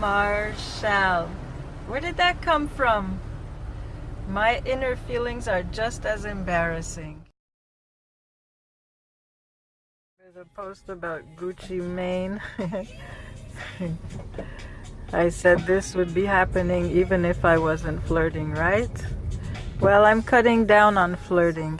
Marshall. Where did that come from? My inner feelings are just as embarrassing. There's a post about Gucci Mane. I said this would be happening even if I wasn't flirting, right? Well, I'm cutting down on flirting.